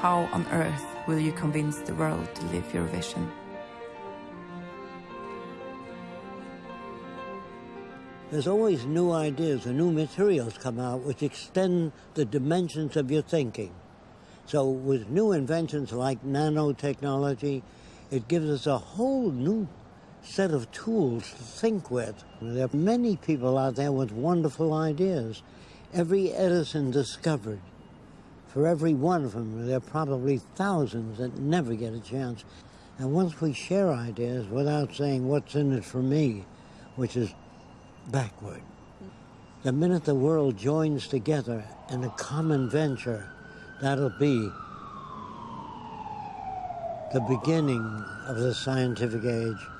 how on earth will you convince the world to live your vision? There's always new ideas and new materials come out which extend the dimensions of your thinking. So with new inventions like nanotechnology, it gives us a whole new set of tools to think with. There are many people out there with wonderful ideas. Every Edison discovered, for every one of them, there are probably thousands that never get a chance. And once we share ideas without saying what's in it for me, which is backward, the minute the world joins together in a common venture, that'll be the beginning of the scientific age.